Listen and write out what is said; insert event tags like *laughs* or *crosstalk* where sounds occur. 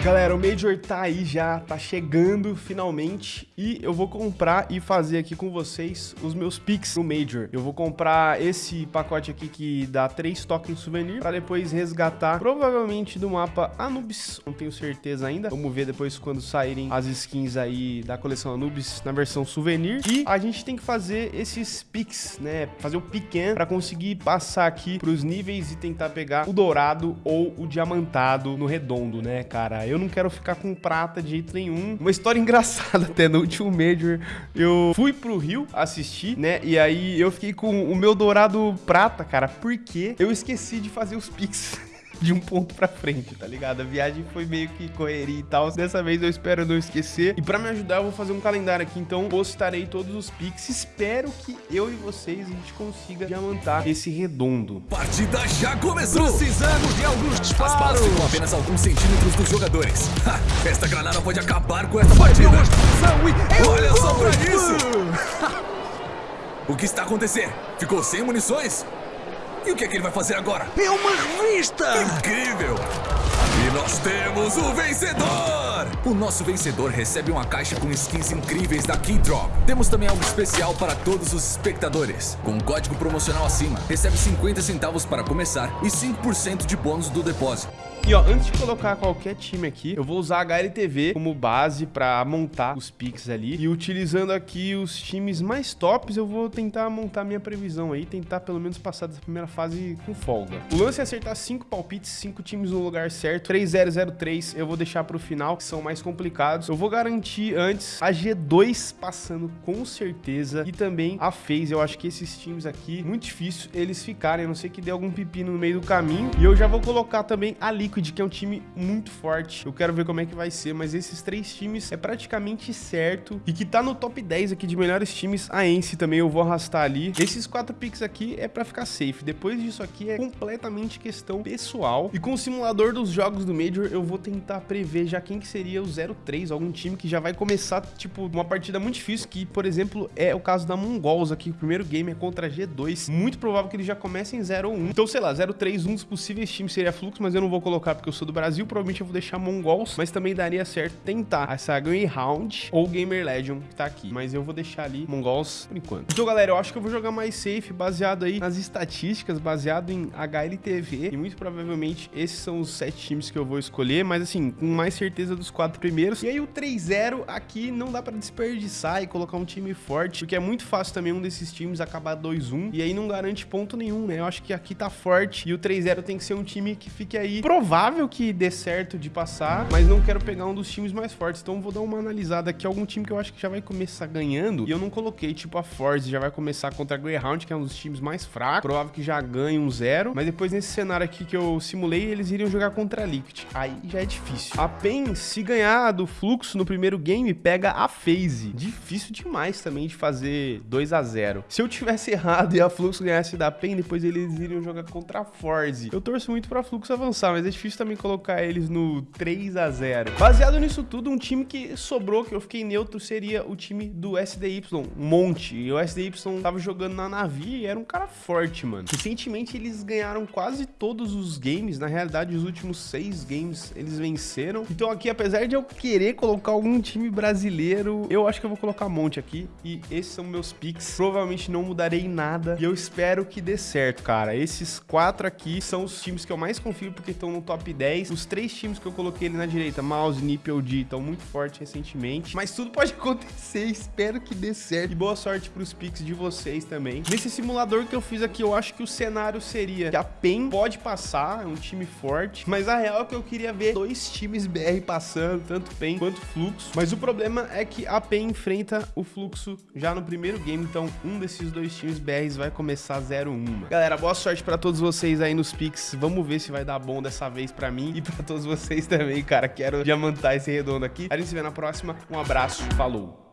Galera, o Major tá aí já, tá chegando finalmente e eu vou comprar e fazer aqui com vocês os meus picks no Major. Eu vou comprar esse pacote aqui que dá 3 tokens souvenir pra depois resgatar provavelmente do mapa Anubis, não tenho certeza ainda. Vamos ver depois quando saírem as skins aí da coleção Anubis na versão souvenir. E a gente tem que fazer esses picks, né, fazer o pequeno pra conseguir passar aqui pros níveis e tentar pegar o dourado ou o diamantado no redondo, né, cara? Eu não quero ficar com prata de jeito nenhum. Uma história *laughs* engraçada até no último Major. Eu fui pro Rio assistir, né? E aí eu fiquei com o meu dourado prata, cara, porque eu esqueci de fazer os pix. *laughs* de um ponto pra frente, tá ligado? A viagem foi meio que correria e tal. Dessa vez eu espero não esquecer. E pra me ajudar, eu vou fazer um calendário aqui. Então, postarei todos os pics. Espero que eu e vocês a gente consiga diamantar esse redondo. Partida já começou! Precisamos de alguns disparos! As balas ficam apenas alguns centímetros dos jogadores. Ha, esta granada pode acabar com essa partida. Olha só pra isso! *laughs* o que está acontecendo? Ficou sem munições? E o que é que ele vai fazer agora? É uma revista! Incrível! E nós temos o vencedor! O nosso vencedor recebe uma caixa com skins incríveis da Keydrop. Temos também algo especial para todos os espectadores. Com um código promocional acima, recebe 50 centavos para começar e 5% de bônus do depósito. E ó, antes de colocar qualquer time aqui, eu vou usar a HLTV como base pra montar os picks ali. E utilizando aqui os times mais tops, eu vou tentar montar minha previsão aí, tentar pelo menos passar dessa primeira fase com folga. O lance é acertar 5 palpites, 5 times no lugar certo. 3-0-0-3 eu vou deixar pro final, são mais complicados. Eu vou garantir antes a G2 passando com certeza e também a FaZe. Eu acho que esses times aqui, muito difícil eles ficarem, a não ser que dê algum pepino no meio do caminho. E eu já vou colocar também a Liquid que é um time muito forte. Eu quero ver como é que vai ser, mas esses três times é praticamente certo. E que tá no top 10 aqui de melhores times, a Ence também eu vou arrastar ali. Esses quatro picks aqui é pra ficar safe. Depois disso aqui é completamente questão pessoal. E com o simulador dos jogos do Major, eu vou tentar prever já quem que seria o 0-3, algum time que já vai começar, tipo, uma partida muito difícil, que, por exemplo, é o caso da Mongols aqui. O primeiro game é contra a G2. Muito provável que eles já comecem 0-1. Então, sei lá, 0-3, um dos possíveis times seria Flux, mas eu não vou colocar porque eu sou do Brasil, provavelmente eu vou deixar Mongols, mas também daria certo tentar essa Greyhound ou Gamer Legion que tá aqui. Mas eu vou deixar ali Mongols por enquanto. Então, galera, eu acho que eu vou jogar mais safe, baseado aí nas estatísticas, baseado em HLTV. E muito provavelmente esses são os sete times que eu vou escolher, mas assim, com mais certeza dos quatro primeiros. E aí o 3-0 aqui não dá pra desperdiçar e colocar um time forte, porque é muito fácil também um desses times acabar 2-1 e aí não garante ponto nenhum, né? Eu acho que aqui tá forte e o 3-0 tem que ser um time que fique aí provável provável que dê certo de passar, mas não quero pegar um dos times mais fortes. Então vou dar uma analisada aqui, algum time que eu acho que já vai começar ganhando. E eu não coloquei, tipo a Force, já vai começar contra a Greyhound, que é um dos times mais fracos. Provável que já ganhe um zero. Mas depois nesse cenário aqui que eu simulei, eles iriam jogar contra a Liquid. Aí já é difícil. A PEN, se ganhar do Fluxo no primeiro game, pega a FaZe. Difícil demais também de fazer 2 a 0 Se eu tivesse *laughs* errado e a Fluxo ganhasse da PEN, depois eles iriam jogar contra a Force. Eu torço muito pra Fluxo avançar, mas é difícil também colocar eles no 3 a 0 Baseado nisso tudo, um time que sobrou, que eu fiquei neutro, seria o time do SDY, Monte. E o SDY tava jogando na Navi e era um cara forte, mano. Recentemente eles ganharam quase todos os games, na realidade os últimos seis games eles venceram. Então aqui, apesar de eu querer colocar algum time brasileiro, eu acho que eu vou colocar Monte aqui. E esses são meus picks. Provavelmente não mudarei nada e eu espero que dê certo, cara. Esses quatro aqui são os times que eu mais confio porque estão no top top 10. Os três times que eu coloquei ali na direita, Mouse, Nip e D, estão muito fortes recentemente. Mas tudo pode *laughs* acontecer, espero que dê certo. E boa sorte pros picks de vocês também. Nesse simulador que eu fiz aqui, eu acho que o cenário seria que a PEN pode passar, é um time forte. Mas a real é que eu queria ver dois times BR passando, tanto PEN quanto Fluxo. Mas o problema é que a PEN enfrenta o Fluxo já no primeiro game, então um desses dois times BRs vai começar 0-1. Galera, boa sorte pra todos vocês aí nos picks. Vamos ver se vai dar bom dessa vez pra mim e pra todos vocês também, cara. Quero diamantar esse redondo aqui. A gente se vê na próxima. Um abraço, falou!